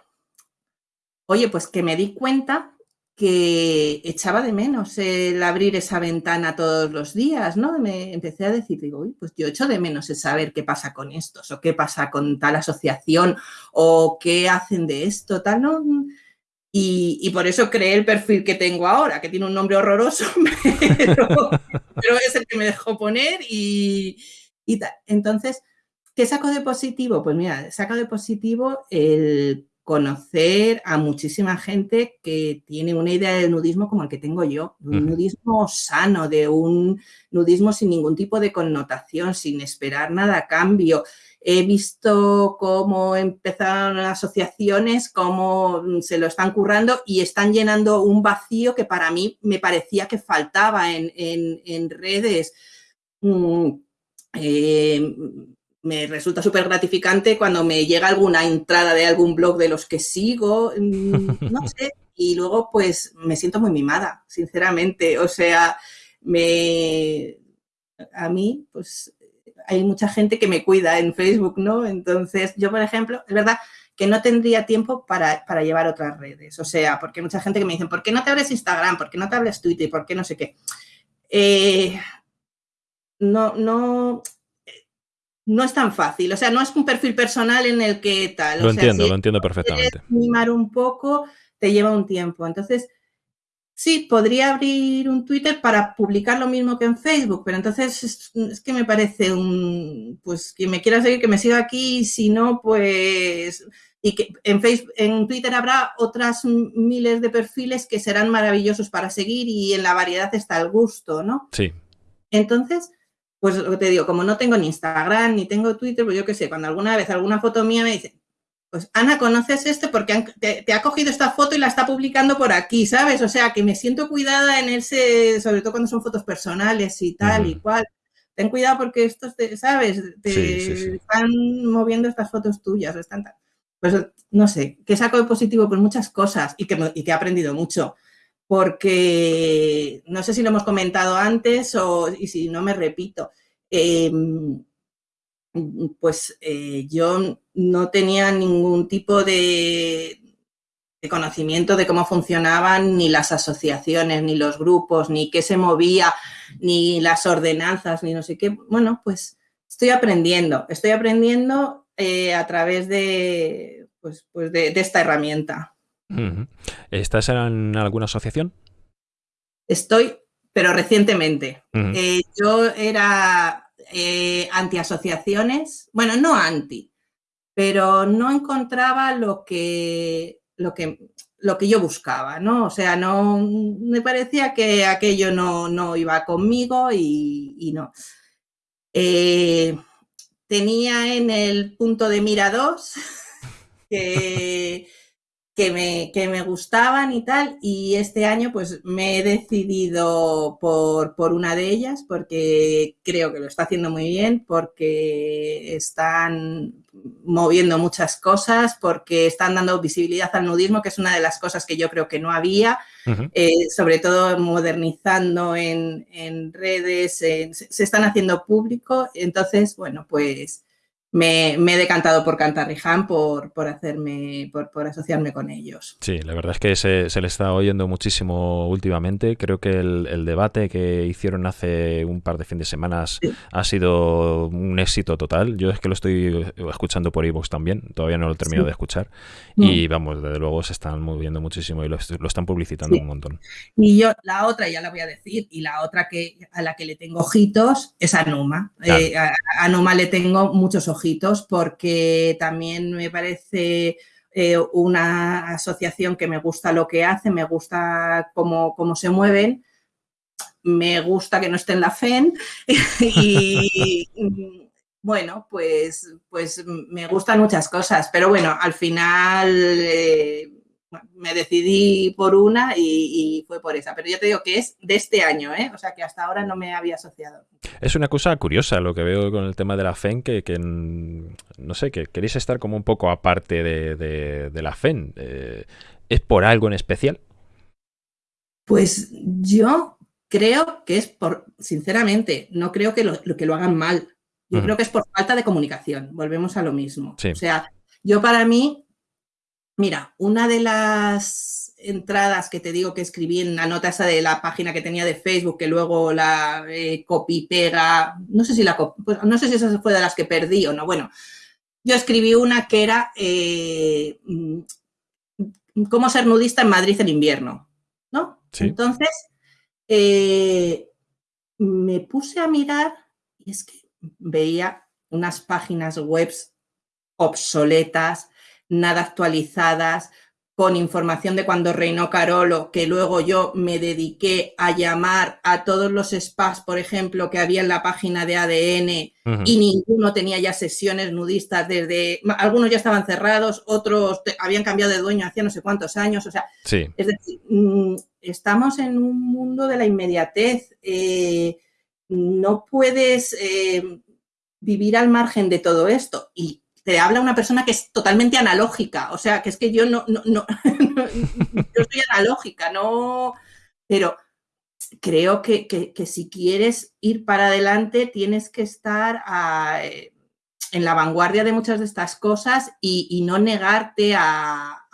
Oye, pues que me di cuenta que echaba de menos el abrir esa ventana todos los días, ¿no? Me empecé a decir, digo, uy, pues yo echo de menos el saber qué pasa con estos, o qué pasa con tal asociación, o qué hacen de esto, tal, ¿no? Y, por eso creé el perfil que tengo ahora, que tiene un nombre horroroso, pero, es el que me dejó poner y, y tal. Entonces, ¿qué saco de positivo? Pues mira, saco de positivo el conocer a muchísima gente que tiene una idea del nudismo como el que tengo yo, un nudismo sano, de un nudismo sin ningún tipo de connotación, sin esperar nada a cambio. He visto cómo empezaron asociaciones, cómo se lo están currando y están llenando un vacío que para mí me parecía que faltaba en, redes. Mm, eh, me resulta súper gratificante cuando me llega alguna entrada de algún blog de los que sigo, mm, no sé, y luego pues me siento muy mimada, sinceramente. O sea, me a mí pues hay mucha gente que me cuida en Facebook, ¿no? Entonces, yo, por ejemplo, es verdad que no tendría tiempo para, llevar otras redes. O sea, porque hay mucha gente que me dice, ¿por qué no te abres Instagram? ¿Por qué no te abres Twitter? ¿Por qué no sé qué? Eh, no, no, no es tan fácil. O sea, no es un perfil personal en el que tal. Lo entiendo, lo entiendo perfectamente. Mimar un poco te lleva un tiempo. Entonces, sí, podría abrir un Twitter para publicar lo mismo que en Facebook, pero entonces es, que me parece un, pues quien me quiera seguir, que me siga aquí, si no, pues, y que en Facebook, en Twitter habrá otras miles de perfiles que serán maravillosos para seguir y en la variedad está el gusto, ¿no? Sí. Entonces, pues lo que te digo, como no tengo ni Instagram ni tengo Twitter, pues yo qué sé, cuando alguna vez alguna foto mía me dice, pues Ana, ¿conoces este? Porque te, ha cogido esta foto y la está publicando por aquí, ¿sabes? O sea, que me siento cuidada en ese, sobre todo cuando son fotos personales y tal y cual. Ten cuidado porque estos, ¿sabes? Te están moviendo estas fotos tuyas. Están Pues no sé, que saco de positivo por muchas cosas y que, y que he aprendido mucho porque no sé si lo hemos comentado antes o y si no me repito. Em, pues eh, yo no tenía ningún tipo de, conocimiento de cómo funcionaban ni las asociaciones, ni los grupos, ni qué se movía, ni las ordenanzas, ni no sé qué. Bueno, pues estoy aprendiendo, estoy aprendiendo eh, a través de, pues, pues de esta herramienta. ¿Estás en alguna asociación? Estoy, pero recientemente. Eh, yo era eh, anti-asociaciones, bueno, no anti, pero no encontraba lo que, lo que, lo que yo buscaba, ¿no? O sea, no me parecía que aquello no, iba conmigo y, no. Eh, tenía en el punto de mira dos que que me, que me gustaban y tal, y este año pues me he decidido por, por, una de ellas porque creo que lo está haciendo muy bien, porque están moviendo muchas cosas, porque están dando visibilidad al nudismo, que es una de las cosas que yo creo que no había, eh, sobre todo modernizando en, en redes, se están haciendo público, entonces, bueno, pues me, he decantado por Cantarriján, por, por hacerme, por, asociarme con ellos. Sí, la verdad es que se, le está oyendo muchísimo últimamente. Creo que el, debate que hicieron hace un par de fines de semanas ha sido un éxito total. Yo es que lo estoy escuchando por iVoox también, todavía no lo he terminado de escuchar. Y vamos, desde luego se están moviendo muchísimo y lo, están publicitando un montón. Y yo, la otra, ya la voy a decir, y la otra que a la que le tengo ojitos es a Numa. Eh, a Numa le tengo muchos ojitos porque también me parece eh, una asociación que me gusta lo que hace, me gusta cómo, cómo se mueven, me gusta que no esté en la FEN y bueno, pues, pues me gustan muchas cosas, pero bueno, al final eh, me decidí por una y, fue por esa. Pero yo te digo que es de este año, ¿eh? o sea que hasta ahora no me había asociado. Es una cosa curiosa lo que veo con el tema de la FEN, que, no sé, que queréis estar como un poco aparte de, la FEN. Eh, ¿Es por algo en especial? Pues yo creo que es por, sinceramente, no creo que lo, que lo hagan mal. Yo creo que es por falta de comunicación. Volvemos a lo mismo. O sea, yo para mí, mira, una de las entradas que te digo que escribí en la nota esa de la página que tenía de Facebook, que luego la eh, copy pega, no sé si la pues, no sé si esa fue de las que perdí o no. Bueno, yo escribí una que era eh, mm, cómo ser nudista en Madrid en invierno, ¿no? Entonces, eh, me puse a mirar y es que veía unas páginas web obsoletas, nada actualizadas, con información de cuando reinó Carolo, que luego yo me dediqué a llamar a todos los spas, por ejemplo, que había en la página de ADN y ninguno tenía ya sesiones nudistas desde, algunos ya estaban cerrados, otros habían cambiado de dueño hacía no sé cuántos años, o sea, es decir, mm, estamos en un mundo de la inmediatez, eh, no puedes eh, vivir al margen de todo esto y te habla una persona que es totalmente analógica, o sea, que es que yo no, no, no yo soy analógica, no, pero creo que, si quieres ir para adelante tienes que estar eh, en la vanguardia de muchas de estas cosas y, no negarte a,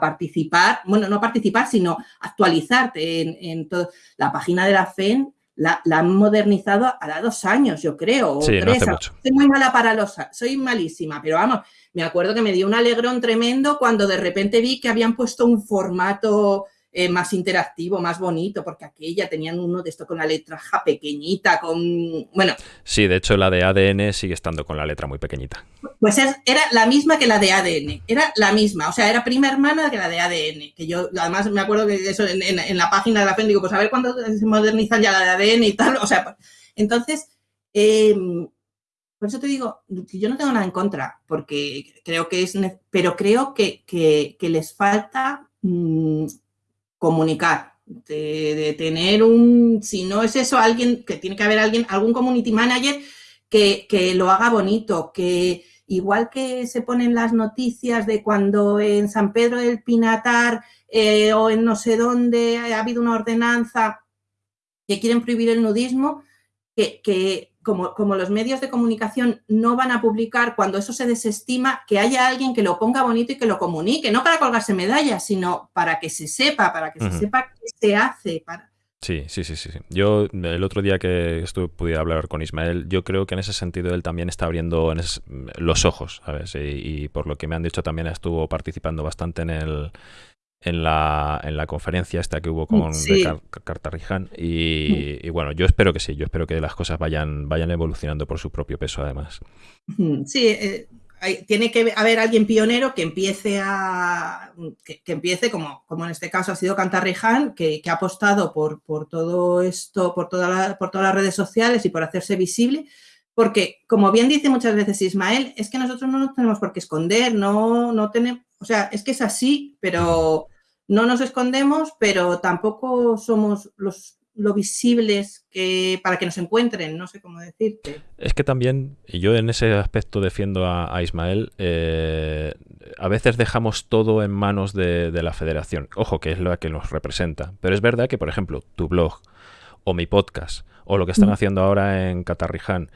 participar, bueno, no participar, sino actualizarte en, en. La página de la FEN la, han modernizado a dos años, yo creo. Sí, No hace mucho. Soy muy mala para los... Soy malísima, pero vamos, me acuerdo que me dio un alegrón tremendo cuando de repente vi que habían puesto un formato eh, más interactivo, más bonito, porque aquella tenían uno de esto con la letra pequeñita, con... Bueno. Sí, de hecho la de ADN sigue estando con la letra muy pequeñita. Pues era la misma que la de ADN, era la misma, o sea, era prima hermana que la de ADN, que yo además me acuerdo que eso en, la página de la FEN digo, pues a ver cuándo se modernizan ya la de ADN y tal, o sea, entonces... Em, por eso te digo, yo no tengo nada en contra, porque creo que es, pero creo que, les falta mm, comunicar, de, tener un, si no es eso, alguien, que tiene que haber alguien, algún community manager que, lo haga bonito, que igual que se ponen las noticias de cuando en San Pedro del Pinatar eh, o en no sé dónde ha habido una ordenanza que quieren prohibir el nudismo, que, que como, los medios de comunicación no van a publicar cuando eso se desestima, que haya alguien que lo ponga bonito y que lo comunique, no para colgarse medallas, sino para que se sepa, para que se sepa qué se hace. Para... Sí, sí, sí, sí. Yo el otro día que estuve, pude hablar con Ismael, yo creo que en ese sentido él también está abriendo los ojos, ¿sabes? y, por lo que me han dicho también estuvo participando bastante en el en la, en la conferencia esta que hubo con sí. y, bueno, yo espero que sí, yo espero que las cosas vayan, vayan evolucionando por su propio peso además. Sí, eh, tiene que haber alguien pionero que empiece a que, empiece como, como en este caso ha sido Cantarriján, que, que ha apostado por, por todo esto, por, toda por todas las redes sociales y por hacerse visible. Porque, como bien dice muchas veces Ismael, es que nosotros no nos tenemos por qué esconder, no, no tenemos, o sea, es que es así, pero no nos escondemos, pero tampoco somos los lo visibles que para que nos encuentren, no sé cómo decirte. Es que también, y yo en ese aspecto defiendo a, Ismael, eh, a veces dejamos todo en manos de, la federación. Ojo, que es la que nos representa. Pero es verdad que, por ejemplo, tu blog o mi podcast o lo que están mm. haciendo ahora en Catarriján,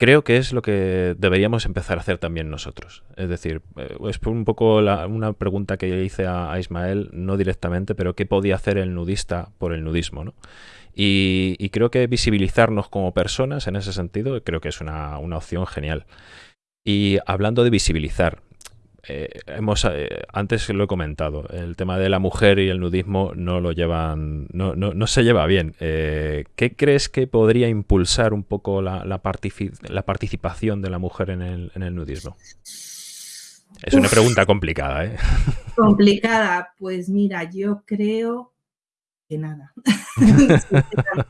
creo que es lo que deberíamos empezar a hacer también nosotros. Es decir, eh, es un poco una pregunta que le hice a, Ismael, no directamente, pero qué podía hacer el nudista por el nudismo, ¿no? Y, creo que visibilizarnos como personas en ese sentido, creo que es una, una opción genial. Y hablando de visibilizar, eh, hemos eh, antes lo he comentado, el tema de la mujer y el nudismo no lo llevan, no, no, se lleva bien. Eh, ¿Qué crees que podría impulsar un poco la, la, participación de la mujer en el, en el nudismo? Es una pregunta complicada, ¿eh? Complicada, pues mira, yo creo Que nada.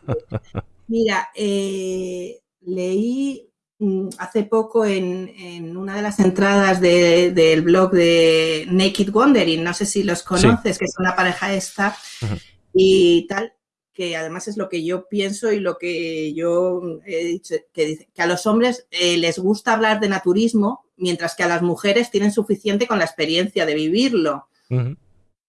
Mira, leí hace poco en, una de las entradas del blog de Naked Wondering, no sé si los conoces, que es una pareja esta y tal, que además es lo que yo pienso y lo que yo he dicho, que, dice, que a los hombres eh, les gusta hablar de naturismo, mientras que a las mujeres tienen suficiente con la experiencia de vivirlo.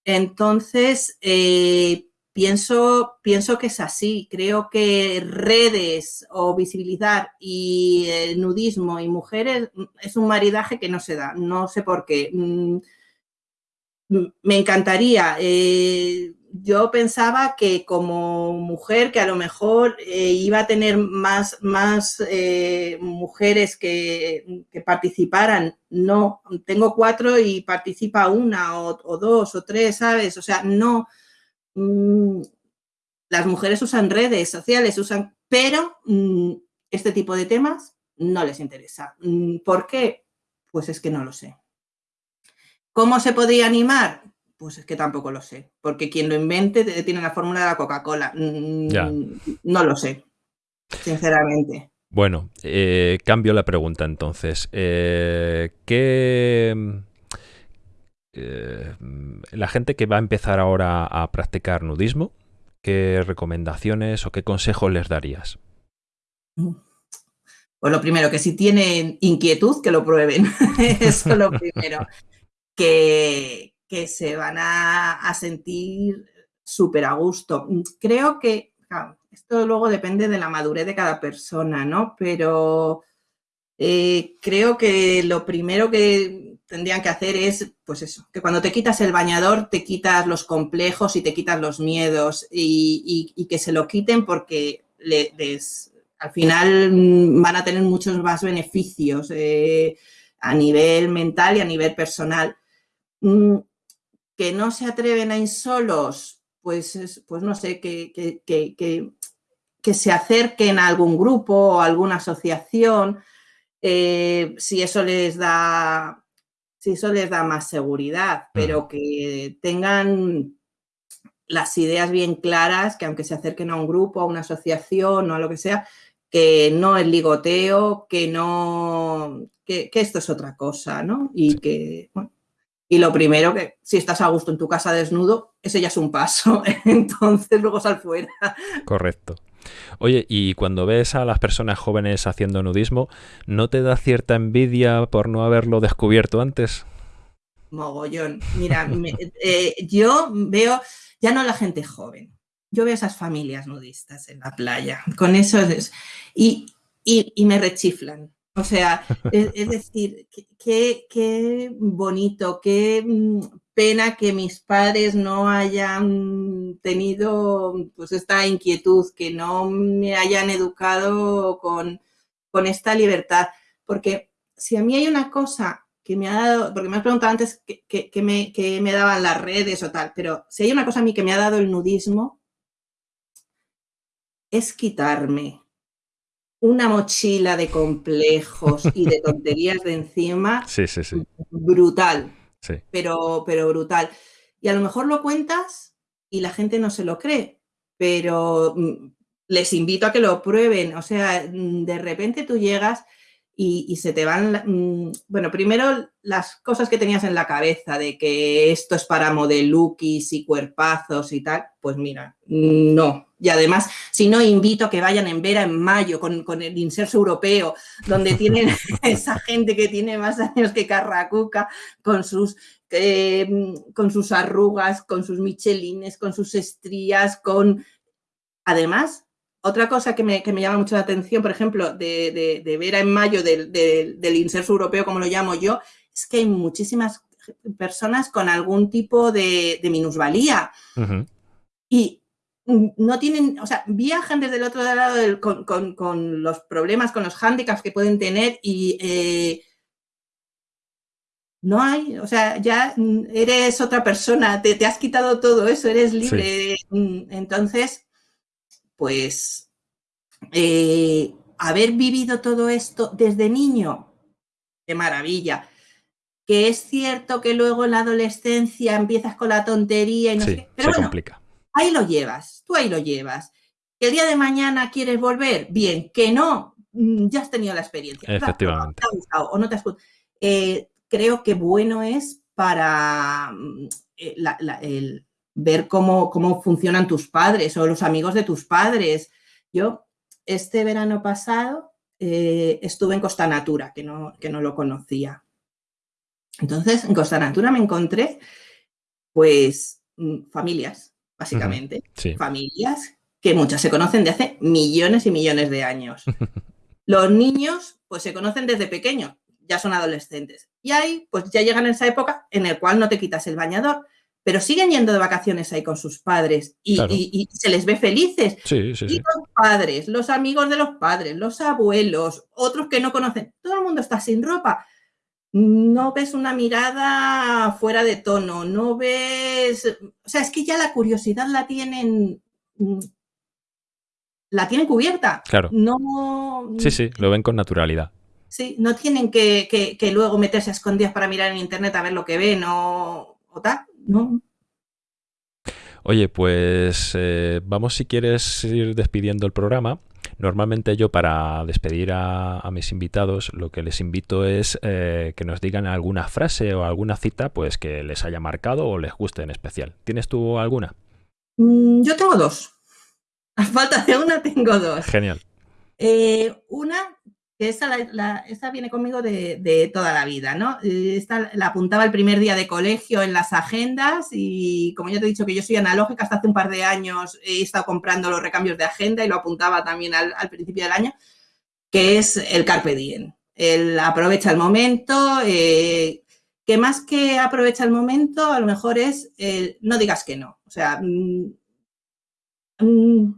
Entonces, eh, pienso, pienso que es así. Creo que redes o visibilizar y nudismo y mujeres es un maridaje que no se da. No sé por qué. Mm, me encantaría. Eh, yo pensaba que como mujer, que a lo mejor eh, iba a tener más, más eh, mujeres que, participaran. No, tengo cuatro y participa una o, dos o tres, ¿sabes? O sea, no. Mm, las mujeres usan redes sociales, usan, pero mm, este tipo de temas no les interesa. Mm, ¿Por qué? Pues es que no lo sé. ¿Cómo se podría animar? Pues es que tampoco lo sé, porque quien lo invente tiene la fórmula de la Coca-Cola. No lo sé, sinceramente. Bueno, eh, cambio la pregunta entonces. Eh, ¿Qué... Eh, la gente que va a empezar ahora a practicar nudismo, ¿qué recomendaciones o qué consejos les darías? Pues lo primero, que si tienen inquietud, que lo prueben. Eso es lo primero. Que, que se van a, sentir súper a gusto. Creo que, esto luego depende de la madurez de cada persona, ¿no? Pero eh, creo que lo primero que tendrían que hacer es, pues eso, que cuando te quitas el bañador te quitas los complejos y te quitas los miedos y, que se lo quiten porque al final mm, van a tener muchos más beneficios eh, a nivel mental y a nivel personal. Mm, que no se atreven a ir solos, pues, pues no sé, que, que, se acerquen a algún grupo o alguna asociación, eh, si eso les da, si eso les da más seguridad, pero que tengan las ideas bien claras, que aunque se acerquen a un grupo, a una asociación o a lo que sea, que no es ligoteo, que no, que, esto es otra cosa, ¿no? Y que, bueno, y lo primero que, si estás a gusto en tu casa desnudo, ese ya es un paso. Entonces luego sal fuera. Correcto. Oye, y cuando ves a las personas jóvenes haciendo nudismo, ¿no te da cierta envidia por no haberlo descubierto antes? Mogollón. Mira, eh, yo veo, ya no la gente joven, yo veo esas familias nudistas en la playa, con eso y, y me rechiflan. O sea, es, decir, qué, bonito, qué mm, pena que mis padres no hayan tenido pues esta inquietud, que no me hayan educado con, esta libertad. Porque si a mí hay una cosa que me ha dado, porque me has preguntado antes qué me, me daban las redes o tal, pero si hay una cosa a mí que me ha dado el nudismo, es quitarme una mochila de complejos y de tonterías de encima. Sí, sí, sí. Brutal. Pero, pero brutal. Y a lo mejor lo cuentas y la gente no se lo cree, pero mm, les invito a que lo prueben. O sea, mm, de repente tú llegas y, se te van, mm, bueno, primero las cosas que tenías en la cabeza de que esto es para modelukis y cuerpazos y tal, pues mira, no. Y además, si no, invito a que vayan en Vera en mayo con, el inserso europeo, donde tienen esa gente que tiene más años que Carracuca, con sus eh, con sus arrugas, con sus michelines, con sus estrías, con... Además, otra cosa que me, llama mucho la atención, por ejemplo, de, de, ver en mayo del, del, inserso europeo, como lo llamo yo, es que hay muchísimas personas con algún tipo de, minusvalía. Y no tienen, o sea, viajan desde el otro lado con, los problemas, con los hándicaps que pueden tener y eh, no hay, o sea, ya eres otra persona, te, has quitado todo eso, eres libre. Entonces, pues eh, haber vivido todo esto desde niño, qué maravilla. Que es cierto que luego en la adolescencia empiezas con la tontería y no sé se complica. Ahí lo llevas, tú ahí lo llevas. Que el día de mañana quieres volver, bien, que no, mm, ya has tenido la experiencia. Efectivamente. o no te has eh, creo que bueno es para mm, eh, el ver cómo, cómo funcionan tus padres o los amigos de tus padres. Yo, este verano pasado, eh, estuve en Costa Natura, que no, que no lo conocía. Entonces, en Costa Natura me encontré, pues, mm, familias, básicamente. Familias que muchas se conocen de hace millones y millones de años. Los niños, pues, se conocen desde pequeños, ya son adolescentes. Y ahí, pues, ya llegan en esa época en la cual no te quitas el bañador, pero siguen yendo de vacaciones ahí con sus padres y, se les ve felices. Sí, sí, y los padres, los amigos de los padres, los abuelos, otros que no conocen, todo el mundo está sin ropa. No ves una mirada fuera de tono, no ves... O sea, es que ya la curiosidad la tienen... La tienen cubierta. Claro. No... Sí, sí, lo ven con naturalidad. Sí, no tienen que, que luego meterse a escondidas para mirar en internet a ver lo que ven o, o tal no. Oye, pues eh, vamos si quieres ir despidiendo el programa. Normalmente yo para despedir a, mis invitados lo que les invito es eh, que nos digan alguna frase o alguna cita pues que les haya marcado o les guste en especial. ¿Tienes tú alguna? Mm, yo tengo dos. A falta de una tengo dos. Genial. Eh, una esa, viene conmigo de, toda la vida, ¿no? Eh, esta la apuntaba el primer día de colegio en las agendas y como ya te he dicho que yo soy analógica, hasta hace un par de años he estado comprando los recambios de agenda y lo apuntaba también al, principio del año, que es el carpe diem. El aprovecha el momento, eh, que más que aprovecha el momento, a lo mejor es el no digas que no. O sea, Mm,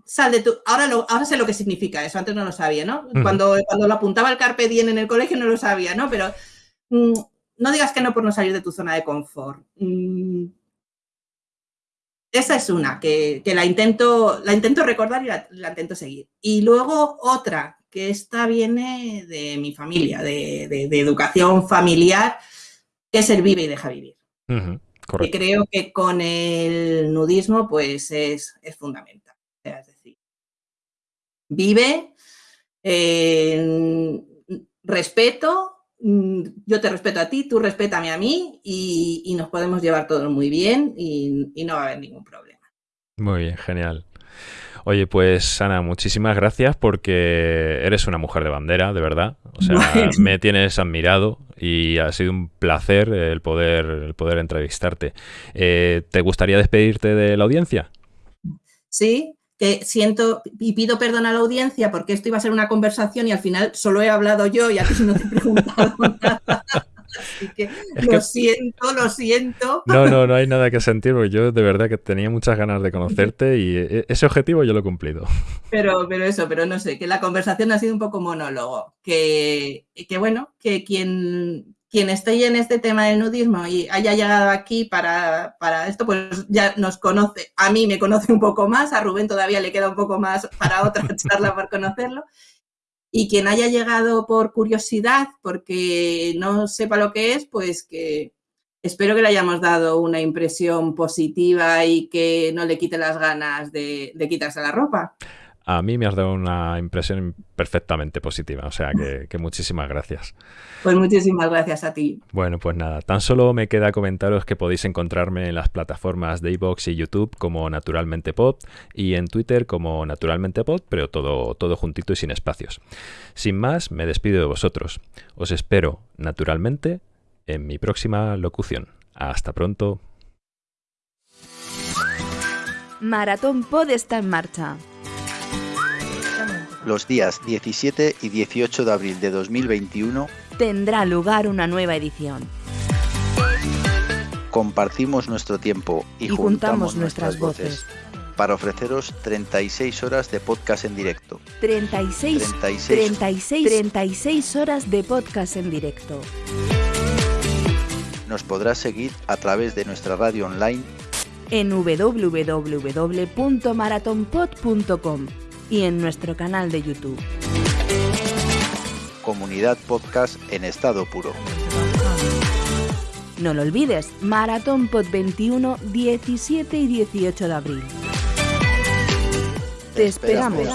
sal de tu... Ahora, ahora sé lo que significa eso, antes no lo sabía, ¿no? Cuando, cuando lo apuntaba el Carpe Diem en el colegio no lo sabía, ¿no? Pero mm, no digas que no por no salir de tu zona de confort. Mm, esa es una, que, la, intento, la intento recordar y la, intento seguir. Y luego otra, que esta viene de mi familia, de, educación familiar, que es el vive y deja vivir. Que creo que con el nudismo pues es, es fundamental. Es decir, vive, respeto, mm, yo te respeto a ti, tú respétame a mí y, nos podemos llevar todos muy bien y, no va a haber ningún problema. Muy bien, genial. Oye, pues Ana, muchísimas gracias porque eres una mujer de bandera, de verdad. O sea, me tienes admirado y ha sido un placer el poder, el poder entrevistarte. Eh, ¿Te gustaría despedirte de la audiencia? Sí, que siento y pido perdón a la audiencia porque esto iba a ser una conversación y al final solo he hablado yo y a ti no te he preguntado nada. Así que lo siento, lo siento. No, no, no hay nada que sentir, porque yo de verdad que tenía muchas ganas de conocerte y e, ese objetivo yo lo he cumplido. Pero, pero eso, pero no sé, que la conversación ha sido un poco monólogo. Que, que bueno, que quien, quien esté en este tema del nudismo y haya llegado aquí para, esto, pues ya nos conoce. A mí me conoce un poco más, a Rubén todavía le queda un poco más para otra charla por conocerlo. Y quien haya llegado por curiosidad, porque no sepa lo que es, pues que espero que le hayamos dado una impresión positiva y que no le quite las ganas de, de quitarse la ropa a mí me has dado una impresión perfectamente positiva. O sea que, muchísimas gracias. Pues muchísimas gracias a ti. Bueno, pues nada, tan solo me queda comentaros que podéis encontrarme en las plataformas de iVoox y YouTube como Naturalmente Pod y en Twitter como Naturalmente Pod, pero todo, todo juntito y sin espacios. Sin más, me despido de vosotros. Os espero, naturalmente, en mi próxima locución. Hasta pronto. Maratón Pod está en marcha los días 17 y 18 de abril de 2021 tendrá lugar una nueva edición. Compartimos nuestro tiempo y, juntamos, nuestras voces para ofreceros 36 horas de podcast en directo. 36, 36, 36, 36 horas de podcast en directo. Nos podrás seguir a través de nuestra radio online en www.maratonpod.com y en nuestro canal de YouTube. Comunidad Podcast en estado puro. No lo olvides, Maratón Pod 21, 17 y 18 de abril. Te esperamos.